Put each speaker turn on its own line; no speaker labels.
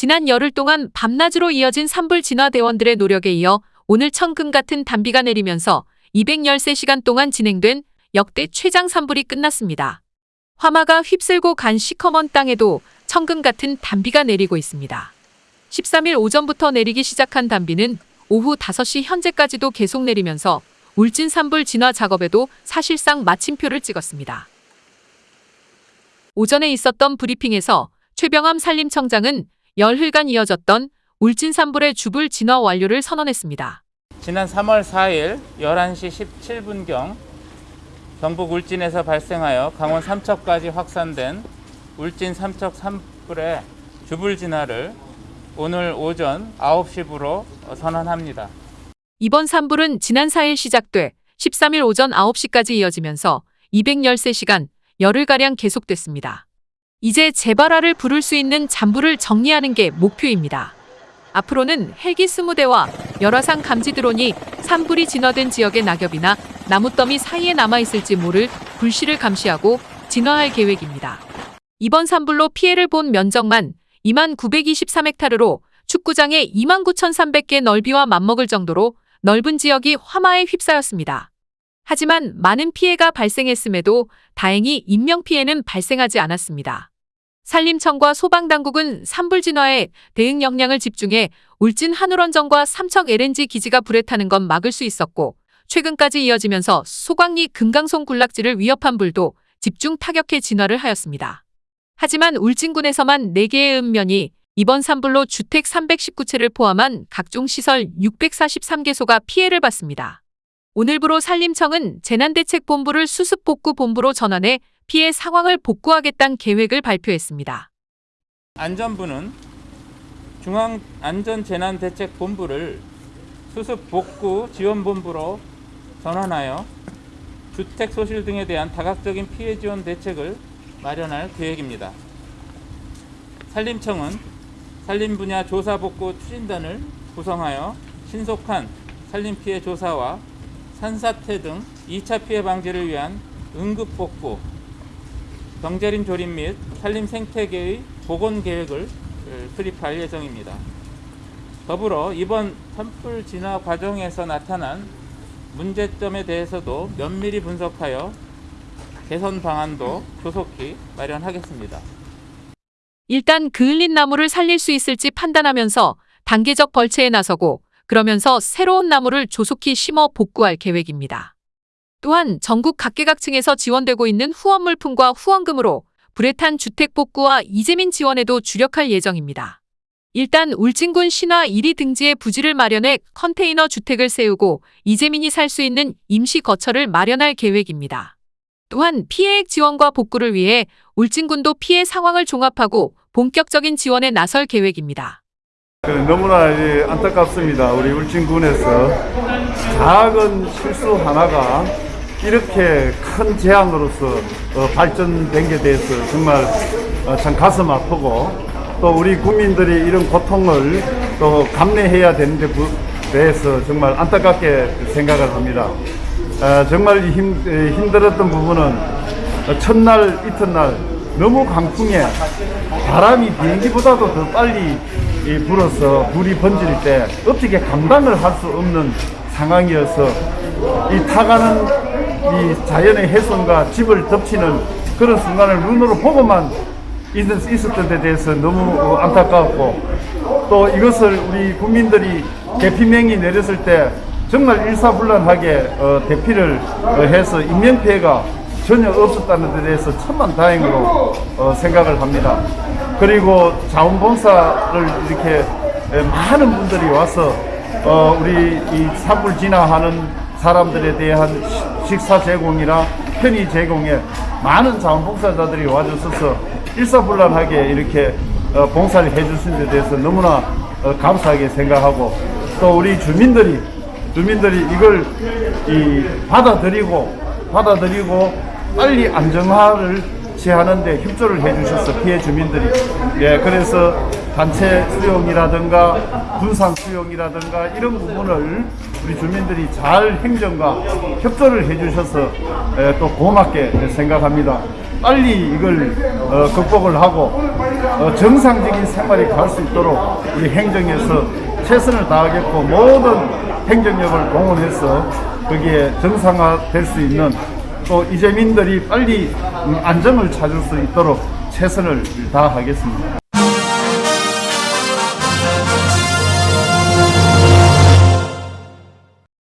지난 열흘 동안 밤낮으로 이어진 산불 진화 대원들의 노력에 이어 오늘 천금 같은 단비가 내리면서 213시간 동안 진행된 역대 최장 산불이 끝났습니다. 화마가 휩쓸고 간 시커먼 땅에도 천금 같은 단비가 내리고 있습니다. 13일 오전부터 내리기 시작한 단비는 오후 5시 현재까지도 계속 내리면서 울진 산불 진화 작업에도 사실상 마침표를 찍었습니다. 오전에 있었던 브리핑에서 최병암 산림청장은 열흘간 이어졌던 울진 산불의 주불 진화 완료를 선언했습니다.
지난 3월 4일 11시 17분경 경북 울진에서 발생하여 강원 삼척까지 확산된 울진 삼척 산불의 주불 진화를 오늘 오전 9시부로 선언합니다.
이번 산불은 지난 4일 시작돼 13일 오전 9시까지 이어지면서 213시간 열흘가량 계속됐습니다. 이제 재발화를 부를 수 있는 잔불을 정리하는 게 목표입니다. 앞으로는 헬기 20대와 열화상 감지 드론이 산불이 진화된 지역의 낙엽이나 나무더미 사이에 남아있을지 모를 불씨를 감시하고 진화할 계획입니다. 이번 산불로 피해를 본 면적만 2만 923헥타르로 축구장의 2만 9,300개 넓이와 맞먹을 정도로 넓은 지역이 화마에 휩싸였습니다. 하지만 많은 피해가 발생했음에도 다행히 인명피해는 발생하지 않았습니다. 산림청과 소방당국은 산불 진화에 대응 역량을 집중해 울진 한울원전과 삼척 LNG 기지가 불에 타는 건 막을 수 있었고 최근까지 이어지면서 소광리 금강송 군락지를 위협한 불도 집중 타격해 진화를 하였습니다. 하지만 울진군에서만 4개의 읍면이 이번 산불로 주택 319채를 포함한 각종 시설 643개소가 피해를 봤습니다. 오늘부로 산림청은 재난대책본부를 수습복구본부로 전환해 피해 상황을 복구하겠다는 계획을 발표했습니다.
안전부는 중앙안전재난대책본부를 수습복구지원본부로 전환하여 주택 소실 등에 대한 다각적인 피해 지원 대책을 마련할 계획입니다. 산림청은 산림 분야 조사 복구 추진단을 구성하여 신속한 산림 피해 조사와 산사태 등 2차 피해 방지를 위한 응급 복구, 경제림 조림 및 산림 생태계의 복원 계획을 수립할 예정입니다. 더불어 이번 산불 진화 과정에서 나타난 문제점에 대해서도 면밀히 분석하여 개선 방안도 조속히 마련하겠습니다.
일단 그을린 나무를 살릴 수 있을지 판단하면서 단계적 벌채에 나서고 그러면서 새로운 나무를 조속히 심어 복구할 계획입니다. 또한 전국 각계각층에서 지원되고 있는 후원 물품과 후원금으로 불에 탄 주택 복구와 이재민 지원에도 주력할 예정입니다. 일단 울진군 신화 1위 등지에 부지를 마련해 컨테이너 주택을 세우고 이재민이 살 수 있는 임시 거처를 마련할 계획입니다. 또한 피해액 지원과 복구를 위해 울진군도 피해 상황을 종합하고 본격적인 지원에 나설 계획입니다.
그 너무나 안타깝습니다. 우리 울진군에서 작은 실수 하나가 이렇게 큰 재앙으로서 어, 발전된 게 대해서 정말 어, 참 가슴 아프고 또 우리 국민들이 이런 고통을 또 감내해야 되는데 대해서 정말 안타깝게 생각을 합니다. 어, 정말 힘, 힘들었던 부분은 첫날 이튿날 너무 강풍에 바람이 비행기보다도 더 빨리 불어서 불이 번질 때 어떻게 감당을 할 수 없는 상황이어서 이 타가는 이 자연의 훼손과 집을 덮치는 그런 순간을 눈으로 보고만 있었던 데 대해서 너무 안타까웠고 또 이것을 우리 국민들이 대피명이 내렸을 때 정말 일사불란하게 어, 대피를 어, 해서 인명피해가 전혀 없었다는 데 대해서 천만 다행으로 어, 생각을 합니다. 그리고 자원봉사를 이렇게 많은 분들이 와서 어, 우리 이 산불 진화하는 사람들에 대한 식사 제공이나 편의 제공에 많은 자원봉사자들이 와주셔서 일사불란하게 이렇게 어, 봉사를 해주신 데 대해서 너무나 어, 감사하게 생각하고 또 우리 주민들이 주민들이 이걸 이 받아들이고 받아들이고 빨리 안정화를 제하는데 협조를 해주셔서 피해 주민들이. 예 그래서 단체 수용이라든가 분산 수용이라든가 이런 부분을 우리 주민들이 잘 행정과 협조를 해주셔서 예, 또 고맙게 생각합니다. 빨리 이걸 어, 극복을 하고 어, 정상적인 생활이 갈 수 있도록 우리 행정에서 최선을 다하겠고 모든 행정력을 동원해서 거기에 정상화될 수 있는 또 이재민들이 빨리 음, 안정을 찾을 수 있도록 최선을 다하겠습니다.